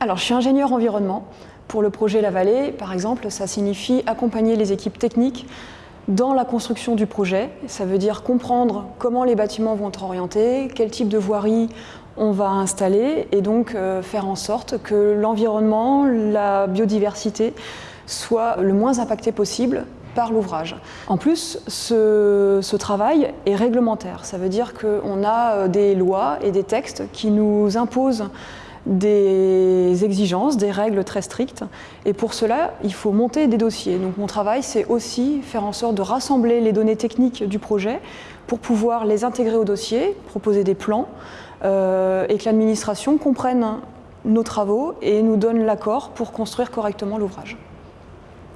Alors, je suis ingénieur environnement. Pour le projet La Vallée, par exemple, ça signifie accompagner les équipes techniques dans la construction du projet. Ça veut dire comprendre comment les bâtiments vont être orientés, quel type de voirie on va installer et donc euh, faire en sorte que l'environnement, la biodiversité soit le moins impacté possible par l'ouvrage. En plus, ce, ce, travail est réglementaire. Ça veut dire qu'on a euh, des lois et des textes qui nous imposent des exigences, des règles très strictes. Et pour cela, il faut monter des dossiers. Donc mon travail, c'est aussi faire en sorte de rassembler les données techniques du projet pour pouvoir les intégrer au dossier, proposer des plans, euh, et que l'administration comprenne nos travaux et nous donne l'accord pour construire correctement l'ouvrage.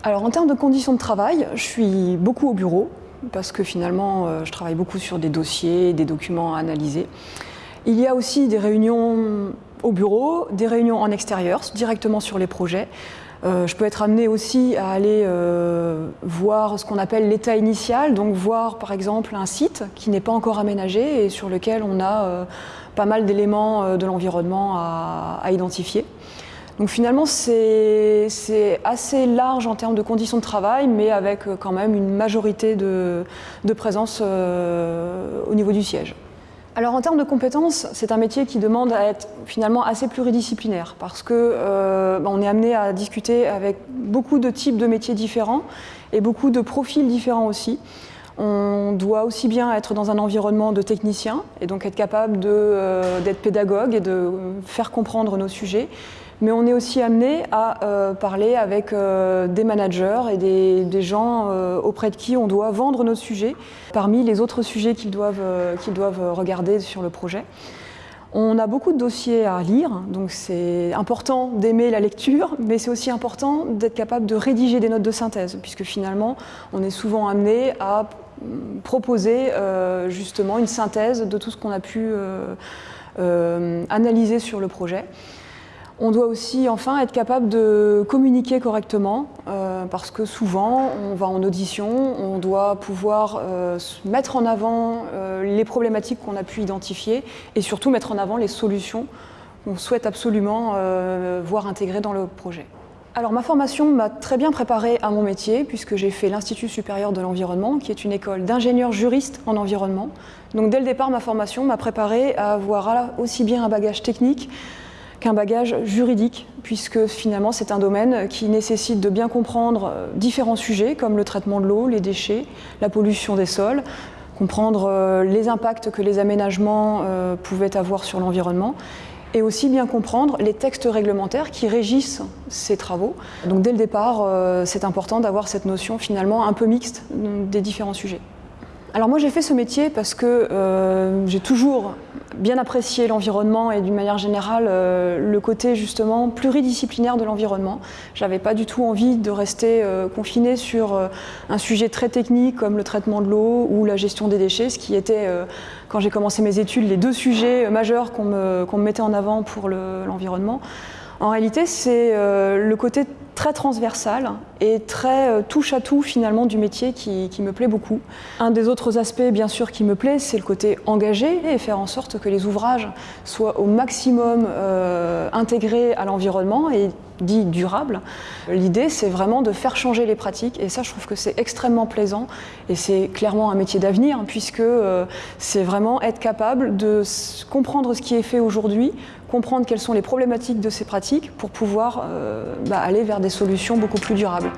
Alors en termes de conditions de travail, je suis beaucoup au bureau, parce que finalement, euh, je travaille beaucoup sur des dossiers, des documents à analyser. Il y a aussi des réunions au bureau, des réunions en extérieur, directement sur les projets. Euh, je peux être amenée aussi à aller euh, voir ce qu'on appelle l'état initial, donc voir par exemple un site qui n'est pas encore aménagé et sur lequel on a euh, pas mal d'éléments de l'environnement à, identifier. Donc finalement c'est assez large en termes de conditions de travail, mais avec quand même une majorité de, présence au niveau du siège. Alors en termes de compétences, c'est un métier qui demande à être finalement assez pluridisciplinaire parce que euh, on est amené à discuter avec beaucoup de types de métiers différents et beaucoup de profils différents aussi. On doit aussi bien être dans un environnement de technicien et donc être capable d'être euh, pédagogue et de faire comprendre nos sujets, mais on est aussi amené à euh, parler avec euh, des managers et des, gens auprès de qui on doit vendre nos sujets parmi les autres sujets qu'ils doivent, qu'ils doivent regarder sur le projet. On a beaucoup de dossiers à lire, donc c'est important d'aimer la lecture, mais c'est aussi important d'être capable de rédiger des notes de synthèse, puisque finalement, on est souvent amené à proposer euh, justement une synthèse de tout ce qu'on a pu euh, euh, analyser sur le projet. On doit aussi enfin être capable de communiquer correctement parce que souvent on va en audition, on doit pouvoir mettre en avant les problématiques qu'on a pu identifier et surtout mettre en avant les solutions qu'on souhaite absolument voir intégrées dans le projet. Alors ma formation m'a très bien préparée à mon métier puisque j'ai fait l'Institut supérieur de l'environnement qui est une école d'ingénieurs juristes en environnement. Donc dès le départ ma formation m'a préparée à avoir aussi bien un bagage technique qu'un bagage juridique, puisque finalement c'est un domaine qui nécessite de bien comprendre euh, différents sujets comme le traitement de l'eau, les déchets, la pollution des sols, comprendre euh, les impacts que les aménagements euh, pouvaient avoir sur l'environnement et aussi bien comprendre les textes réglementaires qui régissent ces travaux. Donc dès le départ, c'est important d'avoir cette notion finalement un peu mixte des différents sujets. Alors moi j'ai fait ce métier parce que euh, j'ai toujours bien apprécié l'environnement et d'une manière générale euh, le côté justement pluridisciplinaire de l'environnement. J'avais pas du tout envie de rester euh, confiné sur euh, un sujet très technique comme le traitement de l'eau ou la gestion des déchets, ce qui était quand j'ai commencé mes études les deux sujets majeurs qu'on me, mettait en avant pour l'environnement. Le, en réalité c'est le côté très transversal et très euh, touche à tout finalement du métier qui, qui, me plaît beaucoup. Un des autres aspects bien sûr qui me plaît c'est le côté engagé et faire en sorte que les ouvrages soient au maximum euh, intégrés à l'environnement et dit durable. L'idée c'est vraiment de faire changer les pratiques et ça je trouve que c'est extrêmement plaisant et c'est clairement un métier d'avenir puisque euh, c'est vraiment être capable de comprendre ce qui est fait aujourd'hui, comprendre quelles sont les problématiques de ces pratiques pour pouvoir euh, bah, aller vers des solutions beaucoup plus durables.